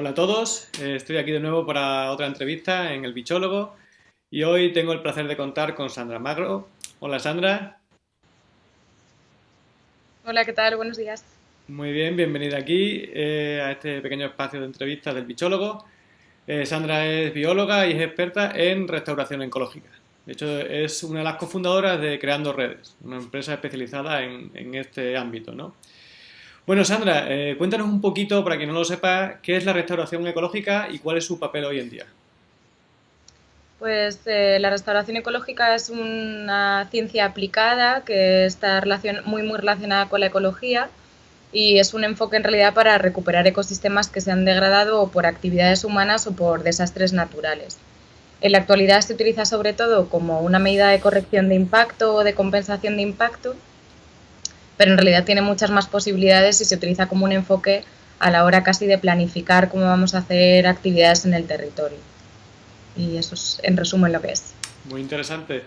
Hola a todos, eh, estoy aquí de nuevo para otra entrevista en El Bichólogo y hoy tengo el placer de contar con Sandra Magro. Hola Sandra. Hola, ¿qué tal? Buenos días. Muy bien, bienvenida aquí eh, a este pequeño espacio de entrevistas del Bichólogo. Eh, Sandra es bióloga y es experta en restauración ecológica. De hecho, es una de las cofundadoras de Creando Redes, una empresa especializada en, en este ámbito, ¿no? Bueno, Sandra, eh, cuéntanos un poquito, para quien no lo sepa, qué es la restauración ecológica y cuál es su papel hoy en día. Pues eh, la restauración ecológica es una ciencia aplicada que está muy, muy relacionada con la ecología y es un enfoque en realidad para recuperar ecosistemas que se han degradado por actividades humanas o por desastres naturales. En la actualidad se utiliza sobre todo como una medida de corrección de impacto o de compensación de impacto pero en realidad tiene muchas más posibilidades y se utiliza como un enfoque a la hora casi de planificar cómo vamos a hacer actividades en el territorio. Y eso es en resumen lo que es. Muy interesante.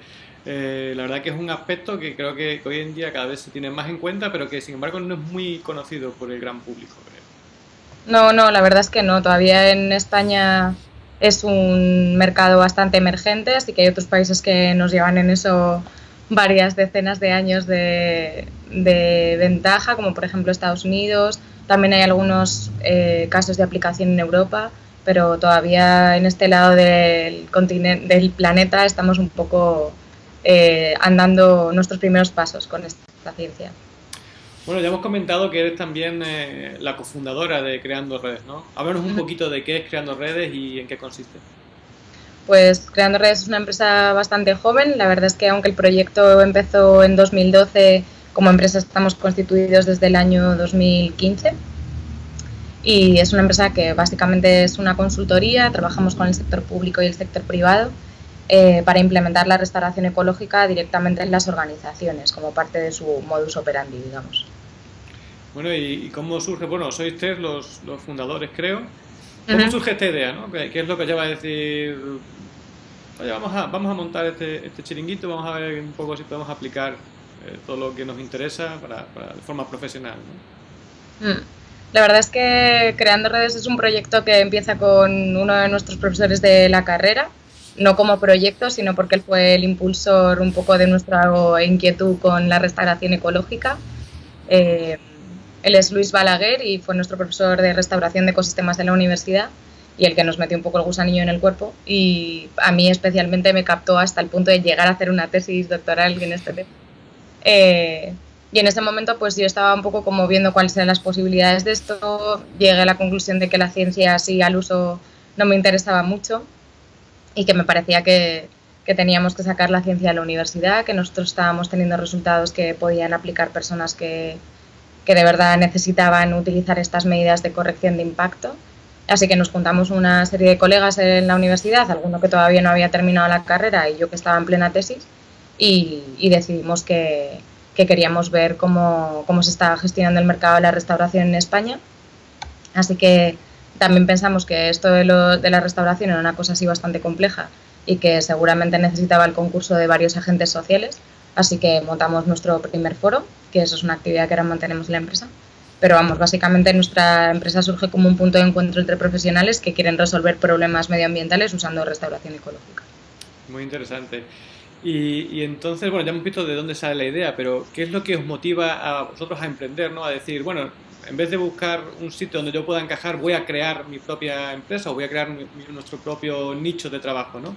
Eh, la verdad que es un aspecto que creo que hoy en día cada vez se tiene más en cuenta, pero que sin embargo no es muy conocido por el gran público. No, no, la verdad es que no. Todavía en España es un mercado bastante emergente, así que hay otros países que nos llevan en eso varias decenas de años de, ventaja, como por ejemplo Estados Unidos. También hay algunos eh, casos de aplicación en Europa, pero todavía en este lado del, continente, del planeta estamos un poco eh, andando nuestros primeros pasos con esta ciencia. Bueno, ya hemos comentado que eres también eh, la cofundadora de Creando Redes, ¿no? Háblanos un poquito de qué es Creando Redes y en qué consiste. Pues Creando Redes es una empresa bastante joven. La verdad es que aunque el proyecto empezó en 2012, como empresa estamos constituidos desde el año 2015. Y es una empresa que básicamente es una consultoría, trabajamos con el sector público y el sector privado eh, para implementar la restauración ecológica directamente en las organizaciones, como parte de su modus operandi, digamos. Bueno, ¿y cómo surge? Bueno, sois tres los, los fundadores, creo. ¿Cómo surge esta idea? ¿no? ¿Qué, es lo que lleva a decir, oye, vamos a, vamos a montar este, este chiringuito, vamos a ver un poco si podemos aplicar eh, todo lo que nos interesa para, de forma profesional? Mm. La verdad es que Creando Redes es un proyecto que empieza con uno de nuestros profesores de la carrera, no como proyecto, sino porque él fue el impulsor un poco de nuestra inquietud con la restauración ecológica. Eh, él es Luis Balaguer y fue nuestro profesor de restauración de ecosistemas de la universidad y el que nos metió un poco el gusanillo en el cuerpo y a mí especialmente me captó hasta el punto de llegar a hacer una tesis doctoral en este tema. Eh, y en ese momento pues yo estaba un poco como viendo cuáles eran las posibilidades de esto, llegué a la conclusión de que la ciencia así al uso no me interesaba mucho y que me parecía que, que teníamos que sacar la ciencia a la universidad, que nosotros estábamos teniendo resultados que podían aplicar personas que, de verdad necesitaban utilizar estas medidas de corrección de impacto. Así que nos juntamos una serie de colegas en la universidad, alguno que todavía no había terminado la carrera y yo que estaba en plena tesis, y, decidimos que, queríamos ver cómo, se estaba gestionando el mercado de la restauración en España. Así que también pensamos que esto de, de la restauración era una cosa así bastante compleja y que seguramente necesitaba el concurso de varios agentes sociales, así que montamos nuestro primer foro que eso es una actividad que ahora mantenemos en la empresa. Pero vamos, básicamente nuestra empresa surge como un punto de encuentro entre profesionales que quieren resolver problemas medioambientales usando restauración ecológica. Muy interesante. Y, entonces, bueno, ya hemos visto de dónde sale la idea, pero ¿qué es lo que os motiva a vosotros a emprender, ¿no? A decir, bueno, en vez de buscar un sitio donde yo pueda encajar, voy a crear mi propia empresa o voy a crear nuestro propio nicho de trabajo, ¿no?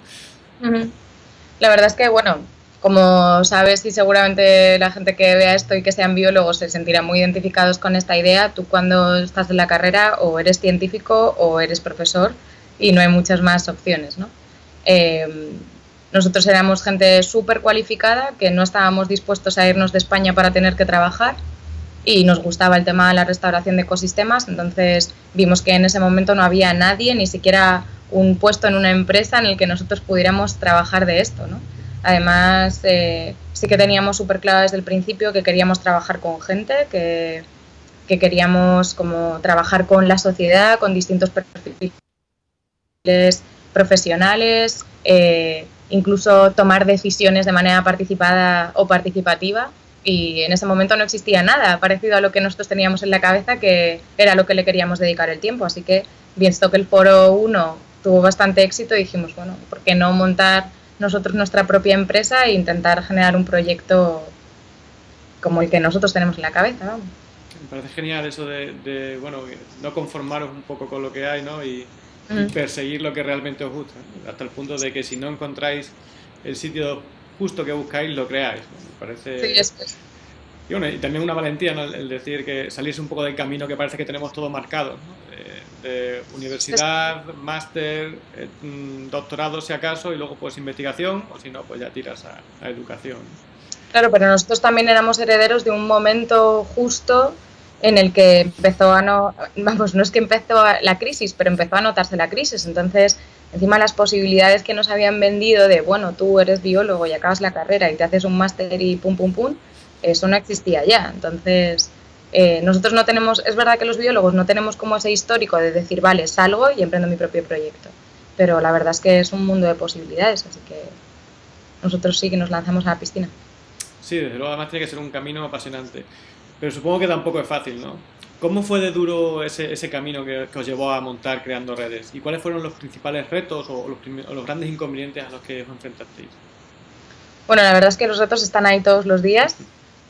La verdad es que, bueno, como sabes y seguramente la gente que vea esto y que sean biólogos se sentirá muy identificados con esta idea, tú cuando estás en la carrera o eres científico o eres profesor y no hay muchas más opciones. ¿no? Eh, nosotros éramos gente súper cualificada que no estábamos dispuestos a irnos de España para tener que trabajar y nos gustaba el tema de la restauración de ecosistemas, entonces vimos que en ese momento no había nadie, ni siquiera un puesto en una empresa en el que nosotros pudiéramos trabajar de esto. ¿no? Además, eh, sí que teníamos súper claro desde el principio que queríamos trabajar con gente, que, queríamos como trabajar con la sociedad, con distintos profesionales, eh, incluso tomar decisiones de manera participada o participativa y en ese momento no existía nada parecido a lo que nosotros teníamos en la cabeza que era lo que le queríamos dedicar el tiempo. Así que, visto que el foro 1 tuvo bastante éxito, dijimos, bueno, ¿por qué no montar nosotros nuestra propia empresa e intentar generar un proyecto como el que nosotros tenemos en la cabeza? Vamos. Me parece genial eso de, bueno, no conformaros un poco con lo que hay, ¿no? Y, mm. perseguir lo que realmente os gusta, hasta el punto de que si no encontráis el sitio justo que buscáis, lo creáis. Me parece... Sí, es, y bueno, y también una valentía el decir que salirse un poco del camino que parece que tenemos todo marcado, de, universidad, máster, eh, mm, doctorado si acaso, y luego pues investigación, o si no, pues ya tiras a, educación. Claro, pero nosotros también éramos herederos de un momento justo en el que empezó a no, vamos, no es que empezó la crisis, pero empezó a notarse la crisis. Entonces, encima las posibilidades que nos habían vendido de, bueno, tú eres biólogo y acabas la carrera y te haces un máster y pum, pum, pum, eso no existía ya. Entonces, eh, nosotros no tenemos, es verdad que los biólogos no tenemos como ese histórico de decir, vale, salgo y emprendo mi propio proyecto. Pero la verdad es que es un mundo de posibilidades, así que nosotros sí que nos lanzamos a la piscina. Sí, desde luego además tiene que ser un camino apasionante. Pero supongo que tampoco es fácil, ¿no? ¿Cómo fue de duro ese, ese camino que, os llevó a montar creando redes? ¿Y cuáles fueron los principales retos o los, o los grandes inconvenientes a los que os enfrentasteis? Bueno, la verdad es que los retos están ahí todos los días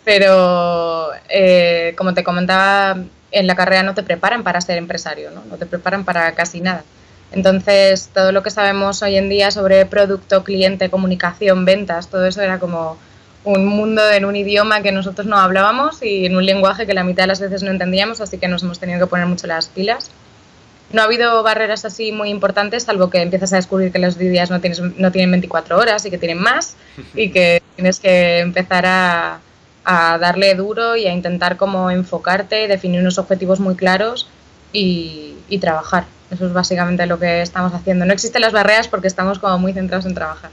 pero eh, como te comentaba, en la carrera no te preparan para ser empresario, ¿no? no te preparan para casi nada. Entonces, todo lo que sabemos hoy en día sobre producto, cliente, comunicación, ventas, todo eso era como un mundo en un idioma que nosotros no hablábamos y en un lenguaje que la mitad de las veces no entendíamos, así que nos hemos tenido que poner mucho las pilas. No ha habido barreras así muy importantes, salvo que empiezas a descubrir que los días no, tienes, no tienen 24 horas y que tienen más y que tienes que empezar a, a darle duro y a intentar como enfocarte, definir unos objetivos muy claros y, trabajar. Eso es básicamente lo que estamos haciendo. No existen las barreras porque estamos como muy centrados en trabajar.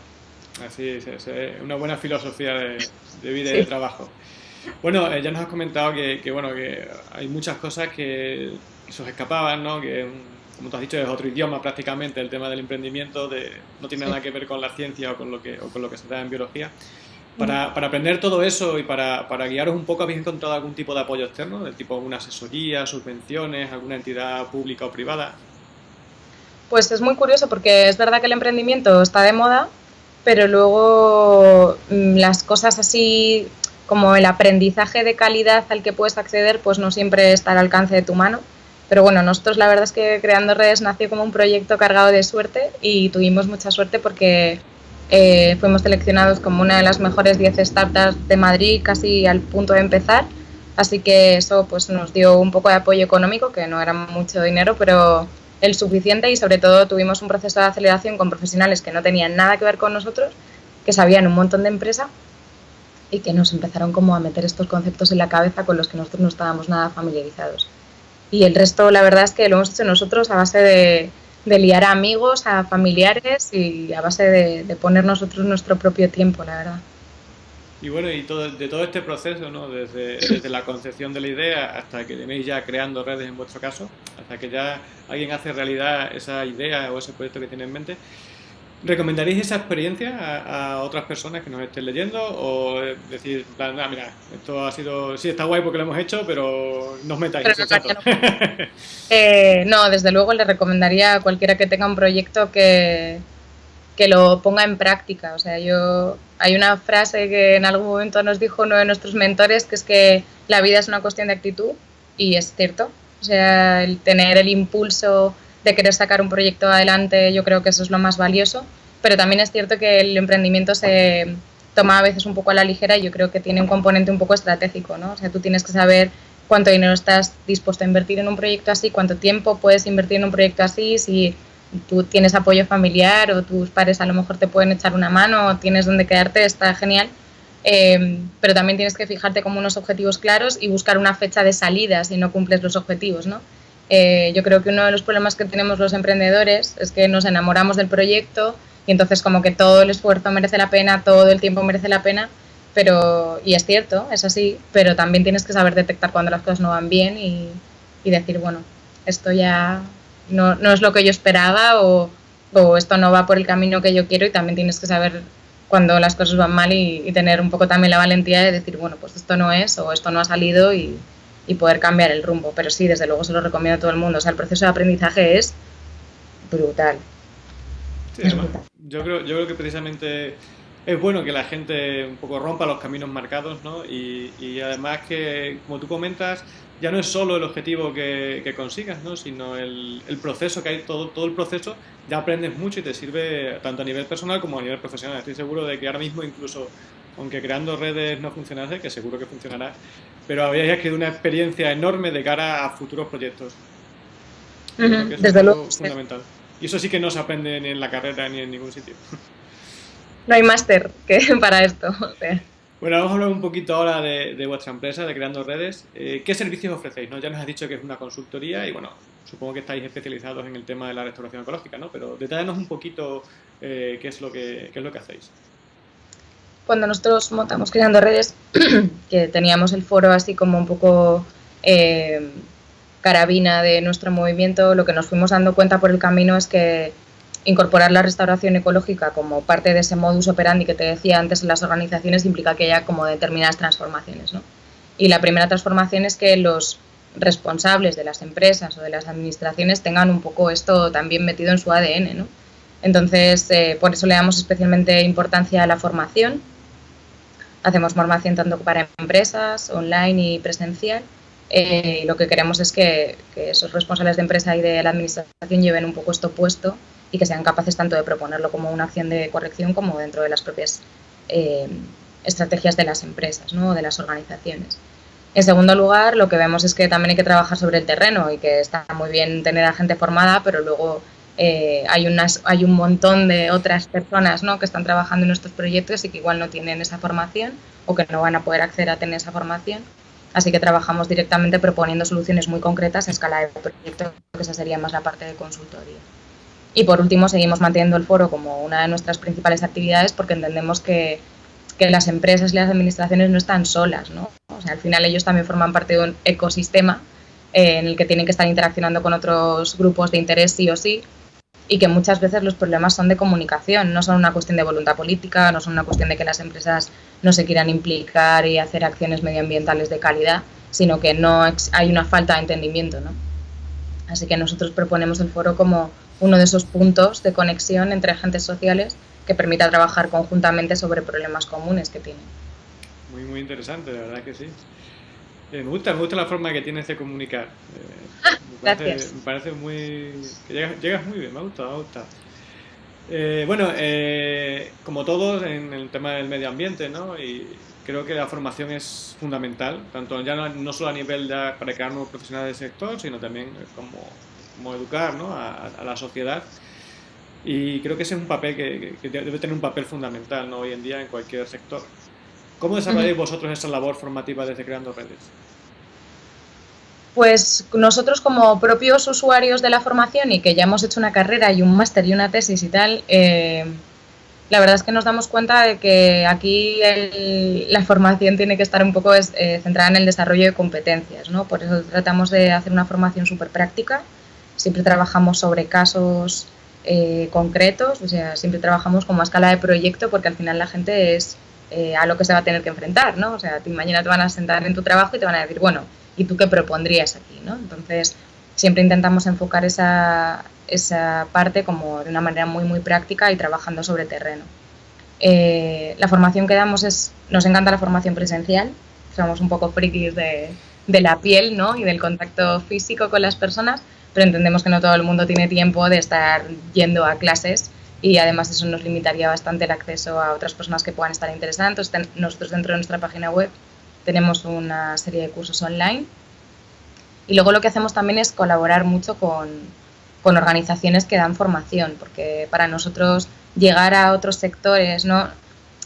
Así es, es una buena filosofía de, vida y de trabajo. Bueno, eh, ya nos has comentado que, bueno, que hay muchas cosas que, se os escapaban, ¿no? Que, como tú has dicho, es otro idioma prácticamente el tema del emprendimiento, de, no tiene nada que ver con la ciencia o con lo que, o con lo que se da en biología. Para, para, aprender todo eso y para, para, guiaros un poco, ¿habéis encontrado algún tipo de apoyo externo? ¿Del tipo alguna asesoría, subvenciones, alguna entidad pública o privada? Pues es muy curioso porque es verdad que el emprendimiento está de moda, pero luego mm, las cosas así como el aprendizaje de calidad al que puedes acceder, pues no siempre está al alcance de tu mano. Pero bueno, nosotros la verdad es que Creando Redes nació como un proyecto cargado de suerte y tuvimos mucha suerte porque eh, fuimos seleccionados como una de las mejores 10 startups de Madrid casi al punto de empezar, así que eso pues nos dio un poco de apoyo económico, que no era mucho dinero, pero el suficiente y sobre todo tuvimos un proceso de aceleración con profesionales que no tenían nada que ver con nosotros, que sabían un montón de empresa y que nos empezaron como a meter estos conceptos en la cabeza con los que nosotros no estábamos nada familiarizados. Y el resto, la verdad es que lo hemos hecho nosotros a base de, de liar a amigos, a familiares y a base de, poner nosotros nuestro propio tiempo, la verdad. Y bueno, y todo, de todo este proceso, ¿no? desde, desde, la concepción de la idea hasta que tenéis ya creando redes en vuestro caso, hasta que ya alguien hace realidad esa idea o ese proyecto que tiene en mente, ¿Recomendaréis esa experiencia a, otras personas que nos estén leyendo? ¿O decir, ah, mira, esto ha sido, sí, está guay porque lo hemos hecho, pero no os metáis eh, no, desde luego le recomendaría a cualquiera que tenga un proyecto que, que lo ponga en práctica. O sea, yo hay una frase que en algún momento nos dijo uno de nuestros mentores, que es que la vida es una cuestión de actitud, y es cierto. O sea, el tener el impulso de querer sacar un proyecto adelante, yo creo que eso es lo más valioso, pero también es cierto que el emprendimiento se toma a veces un poco a la ligera y yo creo que tiene un componente un poco estratégico, ¿no? O sea, tú tienes que saber cuánto dinero estás dispuesto a invertir en un proyecto así, cuánto tiempo puedes invertir en un proyecto así, si tú tienes apoyo familiar o tus padres a lo mejor te pueden echar una mano o tienes donde quedarte, está genial. Eh, pero también tienes que fijarte como unos objetivos claros y buscar una fecha de salida si no cumples los objetivos, ¿no? Eh, yo creo que uno de los problemas que tenemos los emprendedores es que nos enamoramos del proyecto y entonces como que todo el esfuerzo merece la pena, todo el tiempo merece la pena, pero, y es cierto, es así, pero también tienes que saber detectar cuando las cosas no van bien y, decir, bueno, esto ya no, no, es lo que yo esperaba o, o, esto no va por el camino que yo quiero y también tienes que saber cuando las cosas van mal y, tener un poco también la valentía de decir, bueno, pues esto no es o esto no ha salido y, poder cambiar el rumbo. Pero sí, desde luego se lo recomiendo a todo el mundo. O sea, el proceso de aprendizaje es brutal. Yo, creo, yo creo que precisamente es bueno que la gente un poco rompa los caminos marcados, ¿no? Y, y además que, como tú comentas, ya no es solo el objetivo que, que consigas, ¿no? Sino el, el, proceso que hay, todo, todo el proceso, ya aprendes mucho y te sirve tanto a nivel personal como a nivel profesional. Estoy seguro de que ahora mismo incluso, aunque creando redes no funcionase, que seguro que funcionará, pero habría adquirido una experiencia enorme de cara a futuros proyectos. Desde luego. Fundamental. Y eso sí que no se aprende ni en la carrera ni en ningún sitio. No hay máster que para esto. Bueno, vamos a hablar un poquito ahora de, vuestra empresa, de Creando Redes. Eh, ¿Qué servicios ofrecéis? ¿no? Ya nos has dicho que es una consultoría y, bueno, supongo que estáis especializados en el tema de la restauración ecológica, ¿no? Pero detállanos un poquito eh, qué, es lo que, es lo que hacéis. Cuando nosotros montamos Creando Redes, que teníamos el foro así como un poco eh, carabina de nuestro movimiento, lo que nos fuimos dando cuenta por el camino es que incorporar la restauración ecológica como parte de ese modus operandi que te decía antes en las organizaciones implica que haya como determinadas transformaciones. ¿no? Y la primera transformación es que los responsables de las empresas o de las administraciones tengan un poco esto también metido en su ADN. ¿no? Entonces, eh, por eso le damos especialmente importancia a la formación. Hacemos formación tanto para empresas, online y presencial. Eh, y lo que queremos es que, que, esos responsables de empresa y de la administración lleven un poco esto puesto y que sean capaces tanto de proponerlo como una acción de corrección como dentro de las propias eh, estrategias de las empresas ¿no? o de las organizaciones. En segundo lugar, lo que vemos es que también hay que trabajar sobre el terreno y que está muy bien tener a gente formada, pero luego eh, hay, unas, hay un montón de otras personas ¿no? que están trabajando en nuestros proyectos y que igual no tienen esa formación o que no van a poder acceder a tener esa formación. Así que trabajamos directamente proponiendo soluciones muy concretas en escala de proyecto, que esa sería más la parte de consultoría. Y por último, seguimos manteniendo el foro como una de nuestras principales actividades porque entendemos que, que las empresas y las administraciones no están solas, ¿no? O sea, al final ellos también forman parte de un ecosistema eh, en el que tienen que estar interaccionando con otros grupos de interés sí o sí y que muchas veces los problemas son de comunicación, no son una cuestión de voluntad política, no son una cuestión de que las empresas no se quieran implicar y hacer acciones medioambientales de calidad, sino que no hay una falta de entendimiento, ¿no? Así que nosotros proponemos el foro como uno de esos puntos de conexión entre agentes sociales que permita trabajar conjuntamente sobre problemas comunes que tienen. Muy, muy interesante, la verdad que sí. Eh, me, gusta, me gusta la forma que tienes de comunicar. Eh, me, parece, gracias. me parece muy... que llegas, muy bien, me gusta, me gusta. Eh, bueno, como todos en el tema del medio ambiente, ¿no? Y creo que la formación es fundamental, tanto ya no, solo a nivel de, para crear nuevos profesionales del sector, sino también como como educar ¿no? a, la sociedad. Y creo que ese es un papel que, debe tener un papel fundamental ¿no? hoy en día en cualquier sector. ¿Cómo desarrolláis vosotros esa labor formativa desde Creando Redes? Pues nosotros como propios usuarios de la formación y que ya hemos hecho una carrera y un máster y una tesis y tal, eh, la verdad es que nos damos cuenta de que aquí la formación tiene que estar un poco eh, centrada en el desarrollo de competencias, ¿no? Por eso tratamos de hacer una formación súper práctica, siempre trabajamos sobre casos eh, concretos, o sea, siempre trabajamos como a escala de proyecto porque al final la gente es eh, a lo que se va a tener que enfrentar, ¿no? O sea, mañana te van a sentar en tu trabajo y te van a decir, bueno, ¿y tú qué propondrías aquí, no? Entonces, siempre intentamos enfocar esa, esa parte como de una manera muy, muy práctica y trabajando sobre terreno. Eh, la formación que damos es, nos encanta la formación presencial, somos un poco frikis de, de la piel, ¿no? Y del contacto físico con las personas, pero entendemos que no todo el mundo tiene tiempo de estar yendo a clases y además eso nos limitaría bastante el acceso a otras personas que puedan estar interesadas. Entonces, nosotros dentro de nuestra página web tenemos una serie de cursos online y luego lo que hacemos también es colaborar mucho con, con organizaciones que dan formación, porque para nosotros llegar a otros sectores, ¿no?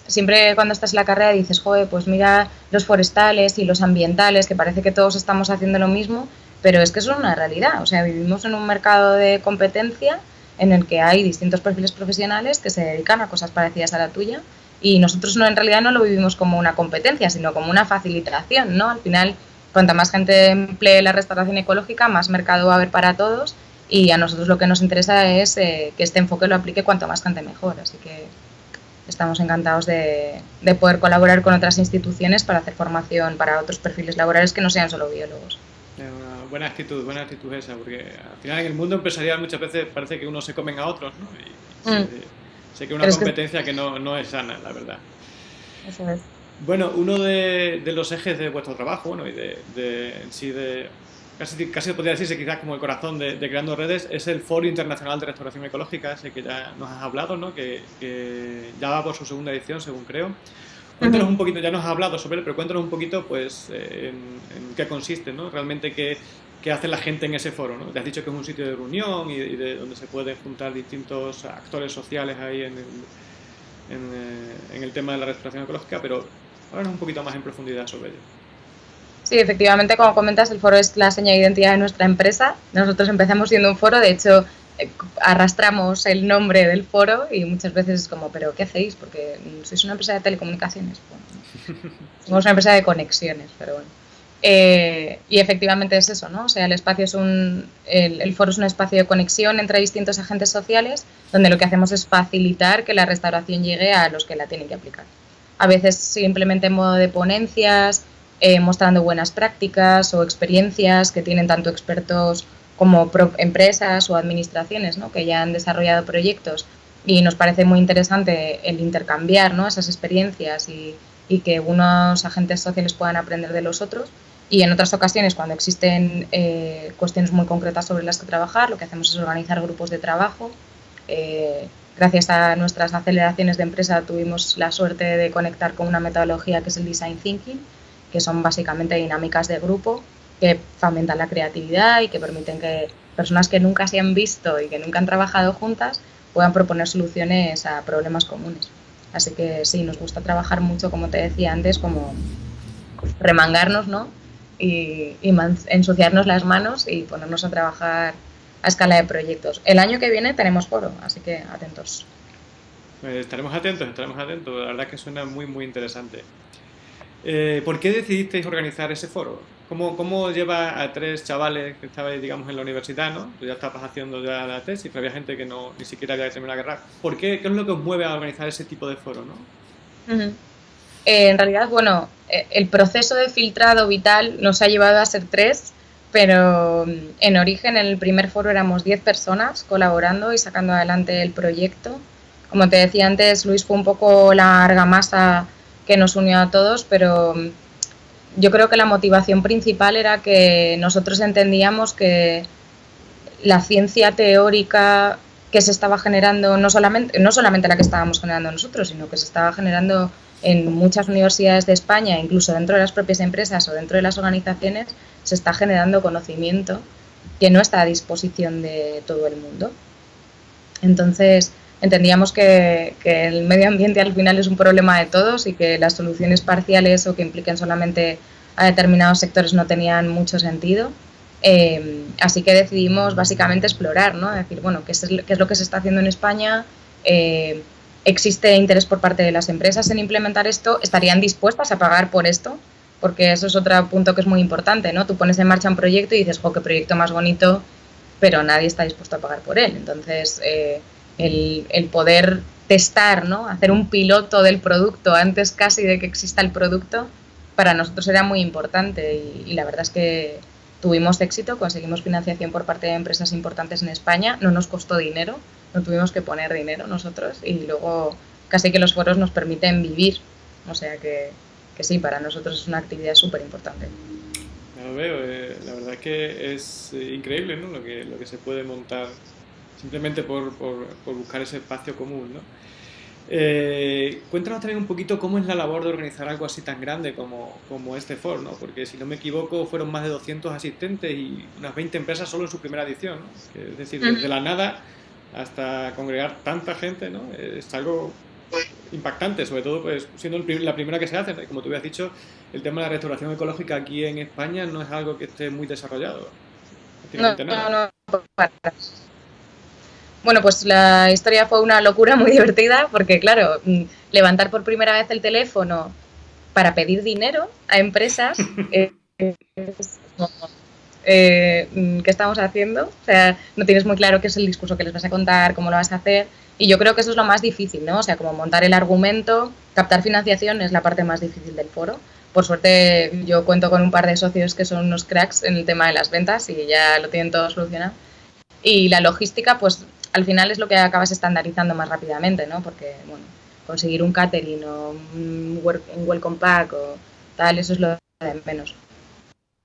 Siempre cuando estás en la carrera dices, joder, pues mira los forestales y los ambientales, que parece que todos estamos haciendo lo mismo, pero es que eso es una realidad. O sea, vivimos en un mercado de competencia en el que hay distintos perfiles profesionales que se dedican a cosas parecidas a la tuya y nosotros no en realidad no lo vivimos como una competencia, sino como una facilitación, ¿no? Al final, cuanta más gente emplee la restauración ecológica, más mercado va a haber para todos y a nosotros lo que nos interesa es eh, que este enfoque lo aplique cuanto más gente mejor, así que estamos encantados de, poder colaborar con otras instituciones para hacer formación para otros perfiles laborales que no sean solo biólogos. Una buena actitud, buena actitud esa, porque al final en el mundo empresarial muchas veces parece que uno se comen a otros, ¿no? Y mm. sé, que es una competencia que, no, es sana, la verdad. Eso es. Bueno, uno de, los ejes de vuestro trabajo, bueno, y de, de en sí de, casi, casi podría decirse quizás como el corazón de, Creando Redes, es el Foro Internacional de Restauración Ecológica, ese que ya nos has hablado, ¿no? que, ya va por su segunda edición, según creo. Cuéntanos un poquito, ya nos has hablado sobre él, pero cuéntanos un poquito pues, eh, en, qué consiste, ¿no? realmente qué, qué, hace la gente en ese foro. ¿no? Te has dicho que es un sitio de reunión y, de, donde se pueden juntar distintos actores sociales ahí en el, en, eh, en el tema de la restauración ecológica, pero háblanos un poquito más en profundidad sobre ello. Sí, efectivamente, como comentas, el foro es la seña de identidad de nuestra empresa. Nosotros empezamos siendo un foro, de hecho, arrastramos el nombre del foro y muchas veces es como, ¿pero qué hacéis? Porque sois una empresa de telecomunicaciones. somos una empresa de conexiones, pero bueno. Eh, y efectivamente es eso, ¿no? O sea, el espacio es un, el, el, foro es un espacio de conexión entre distintos agentes sociales donde lo que hacemos es facilitar que la restauración llegue a los que la tienen que aplicar. A veces simplemente en modo de ponencias, eh, mostrando buenas prácticas o experiencias que tienen tanto expertos como empresas o administraciones ¿no? que ya han desarrollado proyectos y nos parece muy interesante el intercambiar ¿no? esas experiencias y, que unos agentes sociales puedan aprender de los otros. Y en otras ocasiones, cuando existen eh, cuestiones muy concretas sobre las que trabajar, lo que hacemos es organizar grupos de trabajo. Eh, gracias a nuestras aceleraciones de empresa tuvimos la suerte de conectar con una metodología que es el Design Thinking, que son básicamente dinámicas de grupo que fomentan la creatividad y que permiten que personas que nunca se han visto y que nunca han trabajado juntas puedan proponer soluciones a problemas comunes. Así que sí, nos gusta trabajar mucho, como te decía antes, como remangarnos, ¿no? Y, ensuciarnos las manos y ponernos a trabajar a escala de proyectos. El año que viene tenemos foro, así que atentos. Pues estaremos atentos, estaremos atentos. La verdad que suena muy, muy interesante. Eh, ¿Por qué decidisteis organizar ese foro? ¿Cómo, ¿Cómo, lleva a tres chavales que estabais, digamos, en la universidad, ¿no? Tú ya estabas haciendo ya la tesis, pero había gente que no, ni siquiera había terminado la guerra. ¿Por qué? ¿Qué es lo que os mueve a organizar ese tipo de foro, no? Eh, en realidad, bueno, eh, el proceso de filtrado vital nos ha llevado a ser tres, pero mm, en origen, en el primer foro éramos diez personas colaborando y sacando adelante el proyecto. Como te decía antes, Luis fue un poco la argamasa que nos unió a todos, pero mm, yo creo que la motivación principal era que nosotros entendíamos que la ciencia teórica que se estaba generando, no solamente, no solamente la que estábamos generando nosotros, sino que se estaba generando en muchas universidades de España, incluso dentro de las propias empresas o dentro de las organizaciones, se está generando conocimiento que no está a disposición de todo el mundo. Entonces, entendíamos que, el medio ambiente al final es un problema de todos y que las soluciones parciales o que impliquen solamente a determinados sectores no tenían mucho sentido. Eh, así que decidimos básicamente explorar, ¿no? decir, bueno, ¿qué es, qué es lo que se está haciendo en España? Eh, ¿Existe interés por parte de las empresas en implementar esto? ¿Estarían dispuestas a pagar por esto? Porque eso es otro punto que es muy importante, ¿no? Tú pones en marcha un proyecto y dices, jo, qué proyecto más bonito, pero nadie está dispuesto a pagar por él. Entonces, eh, el, poder testar, ¿no? hacer un piloto del producto antes casi de que exista el producto, para nosotros era muy importante y, la verdad es que tuvimos éxito, conseguimos financiación por parte de empresas importantes en España, no nos costó dinero, no tuvimos que poner dinero nosotros y luego casi que los foros nos permiten vivir, o sea que, sí, para nosotros es una actividad súper importante. lo veo, eh, la verdad es que es eh, increíble ¿no? lo, que, lo que se puede montar simplemente por, por, buscar ese espacio común. ¿no? Eh, cuéntanos también un poquito cómo es la labor de organizar algo así tan grande como, como este foro, ¿no? porque si no me equivoco fueron más de 200 asistentes y unas 20 empresas solo en su primera edición, ¿no? es decir, desde la nada hasta congregar tanta gente, ¿no? es algo impactante, sobre todo pues, siendo la primera que se hace, como tú habías dicho, el tema de la restauración ecológica aquí en España no es algo que esté muy desarrollado. No, no, no, bueno, pues la historia fue una locura muy divertida porque, claro, mm, levantar por primera vez el teléfono para pedir dinero a empresas es, eh, mm, qué estamos haciendo, o sea, no tienes muy claro qué es el discurso que les vas a contar, cómo lo vas a hacer, y yo creo que eso es lo más difícil, ¿no? O sea, como montar el argumento, captar financiación es la parte más difícil del foro. Por suerte yo cuento con un par de socios que son unos cracks en el tema de las ventas y ya lo tienen todo solucionado. Y la logística, pues al final es lo que acabas estandarizando más rápidamente, ¿no? Porque, bueno, conseguir un catering o un, welcome pack o tal, eso es lo de menos.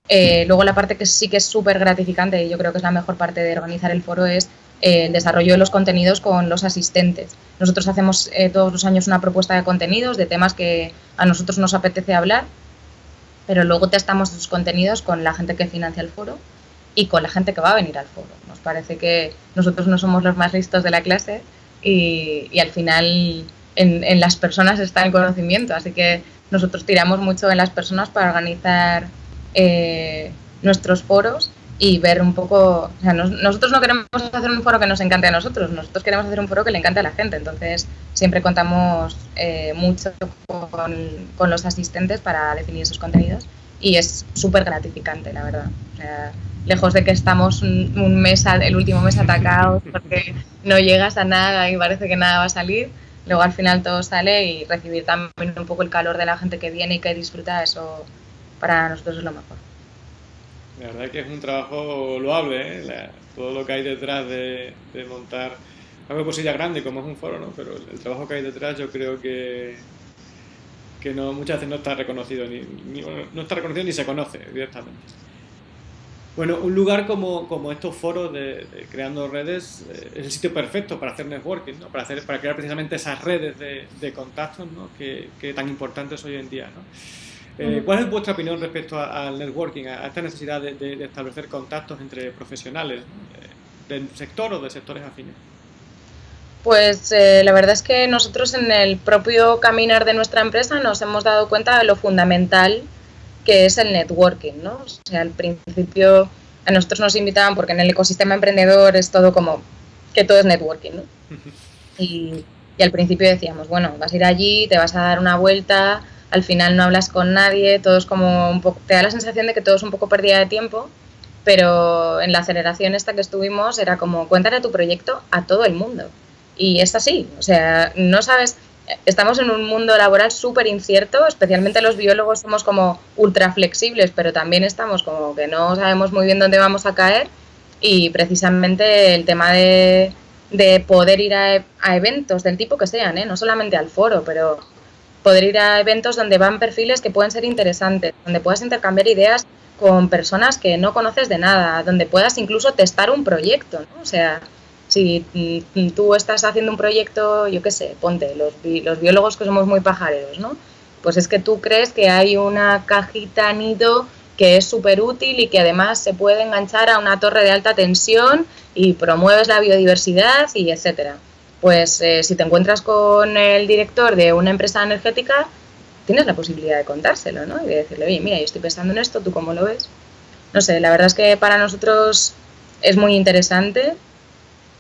Eh, luego la parte que sí que es súper gratificante y yo creo que es la mejor parte de organizar el foro es eh, el desarrollo de los contenidos con los asistentes. Nosotros hacemos eh, todos los años una propuesta de contenidos de temas que a nosotros nos apetece hablar, pero luego testamos esos contenidos con la gente que financia el foro y con la gente que va a venir al foro. Nos parece que nosotros no somos los más listos de la clase y, al final en, las personas está el conocimiento, así que nosotros tiramos mucho en las personas para organizar eh, nuestros foros y ver un poco, o sea, nosotros no queremos hacer un foro que nos encante a nosotros, nosotros queremos hacer un foro que le encante a la gente, entonces siempre contamos eh, mucho con, los asistentes para definir esos contenidos y es súper gratificante, la verdad. O sea, lejos de que estamos un, mes, el último mes atacados porque no llegas a nada y parece que nada va a salir, luego al final todo sale y recibir también un poco el calor de la gente que viene y que disfruta, eso para nosotros es lo mejor. La verdad que es un trabajo loable, ¿eh? todo lo que hay detrás de, montar algo de cosilla grande como es un foro, ¿no? pero el, trabajo que hay detrás yo creo que, que no, muchas veces no está reconocido ni, no está reconocido ni se conoce directamente. Bueno, un lugar como, como estos foros de, creando redes eh, es el sitio perfecto para hacer networking, ¿no? para, hacer, para crear precisamente esas redes de, de contactos ¿no? que, que, tan importantes hoy en día. ¿no? Eh, ¿Cuál es vuestra opinión respecto al networking, a, esta necesidad de, establecer contactos entre profesionales del sector o de sectores afines? Pues eh, la verdad es que nosotros en el propio caminar de nuestra empresa nos hemos dado cuenta de lo fundamental que es el networking, ¿no? O sea, al principio a nosotros nos invitaban porque en el ecosistema emprendedor es todo como que todo es networking, ¿no? Y, y al principio decíamos, bueno, vas a ir allí, te vas a dar una vuelta, al final no hablas con nadie, todo es como un poco, te da la sensación de que todo es un poco pérdida de tiempo, pero en la aceleración esta que estuvimos era como, cuéntale tu proyecto a todo el mundo. Y es así, o sea, no sabes, estamos en un mundo laboral súper incierto, especialmente los biólogos somos como ultra flexibles, pero también estamos como que no sabemos muy bien dónde vamos a caer y precisamente el tema de, de poder ir a, a, eventos del tipo que sean, ¿eh? no solamente al foro, pero poder ir a eventos donde van perfiles que pueden ser interesantes, donde puedas intercambiar ideas con personas que no conoces de nada, donde puedas incluso testar un proyecto, ¿no? O sea, si mm, tú estás haciendo un proyecto, yo qué sé, ponte, los, los biólogos que somos muy pajareros, ¿no? Pues es que tú crees que hay una cajita nido que es súper útil y que además se puede enganchar a una torre de alta tensión y promueves la biodiversidad y etcétera pues eh, si te encuentras con el director de una empresa energética, tienes la posibilidad de contárselo, ¿no? Y de decirle, oye, mira, yo estoy pensando en esto, ¿tú cómo lo ves? No sé, la verdad es que para nosotros es muy interesante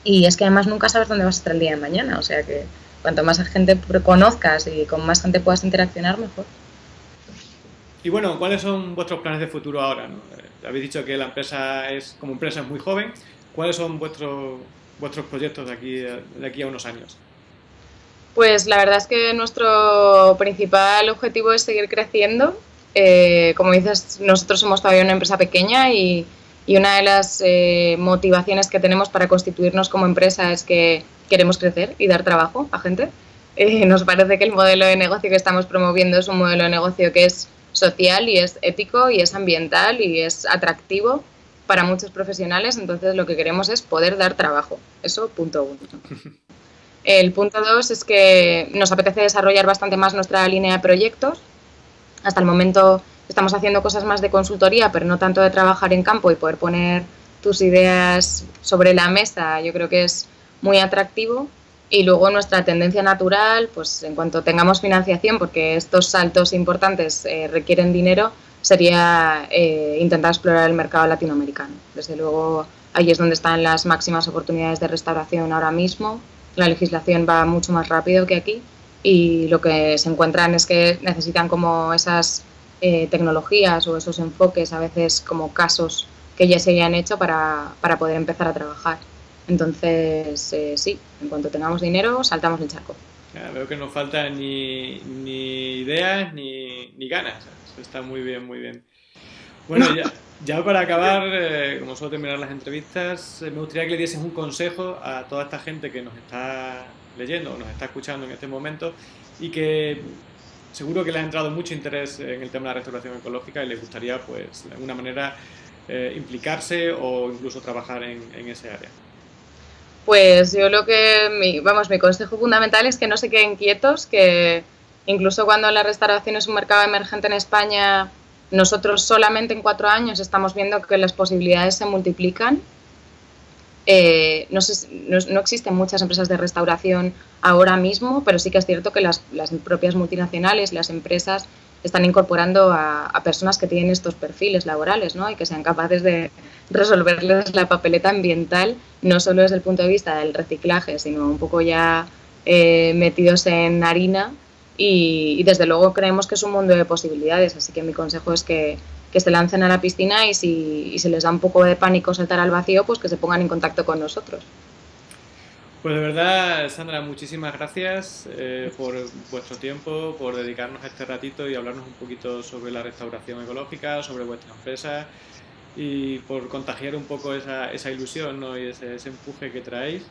y es que además nunca sabes dónde vas a estar el día de mañana, o sea que cuanto más gente conozcas y con más gente puedas interaccionar, mejor. Y bueno, ¿cuáles son vuestros planes de futuro ahora? Eh, habéis dicho que la empresa es, como empresa es muy joven. ¿Cuáles son vuestros vuestros proyectos de aquí, de aquí a unos años? Pues la verdad es que nuestro principal objetivo es seguir creciendo. Eh, como dices, nosotros somos todavía una empresa pequeña y, y una de las eh, motivaciones que tenemos para constituirnos como empresa es que queremos crecer y dar trabajo a gente. Eh, nos parece que el modelo de negocio que estamos promoviendo es un modelo de negocio que es social y es ético y es ambiental y es atractivo para muchos profesionales, entonces lo que queremos es poder dar trabajo. Eso, punto uno. El punto dos es que nos apetece desarrollar bastante más nuestra línea de proyectos. Hasta el momento estamos haciendo cosas más de consultoría, pero no tanto de trabajar en campo y poder poner tus ideas sobre la mesa. Yo creo que es muy atractivo. Y luego nuestra tendencia natural, pues en cuanto tengamos financiación, porque estos saltos importantes eh, requieren dinero, sería eh, intentar explorar el mercado latinoamericano. Desde luego, ahí es donde están las máximas oportunidades de restauración ahora mismo. La legislación va mucho más rápido que aquí y lo que se encuentran es que necesitan como esas eh, tecnologías o esos enfoques, a veces como casos que ya se hayan hecho para, para poder empezar a trabajar. Entonces, eh, sí, en cuanto tengamos dinero, saltamos el charco. veo que no faltan ni, ni ideas ni, ni, ganas. Está muy bien, muy bien. Bueno, ya, ya para acabar, eh, como suelo terminar las entrevistas, eh, me gustaría que le dieses un consejo a toda esta gente que nos está leyendo o nos está escuchando en este momento y que seguro que le ha entrado mucho interés en el tema de la restauración ecológica y le gustaría, pues, de alguna manera eh, implicarse o incluso trabajar en, en, ese área. Pues yo lo que, mi, vamos, mi consejo fundamental es que no se queden quietos, que incluso cuando la restauración es un mercado emergente en España, nosotros solamente en cuatro años estamos viendo que las posibilidades se multiplican. Eh, no, existen muchas empresas de restauración ahora mismo, pero sí que es cierto que las, propias multinacionales, las empresas, están incorporando a, personas que tienen estos perfiles laborales ¿no? y que sean capaces de resolverles la papeleta ambiental, no solo desde el punto de vista del reciclaje, sino un poco ya eh, metidos en harina y, desde luego creemos que es un mundo de posibilidades, así que mi consejo es que, que se lancen a la piscina y si, y se les da un poco de pánico saltar al vacío, pues que se pongan en contacto con nosotros. Pues de verdad, Sandra, muchísimas gracias eh, por vuestro tiempo, por dedicarnos a este ratito y hablarnos un poquito sobre la restauración ecológica, sobre vuestra empresa y por contagiar un poco esa, esa ilusión ¿no? y ese, ese empuje que traéis.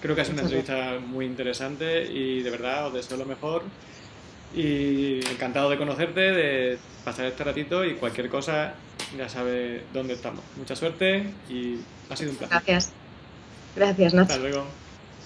Creo que ha sido una entrevista muy interesante y de verdad os deseo lo mejor. Y encantado de conocerte, de pasar este ratito y cualquier cosa ya sabe dónde estamos. Mucha suerte y ha sido un placer. Gracias. Gracias, Nacho. Hasta luego.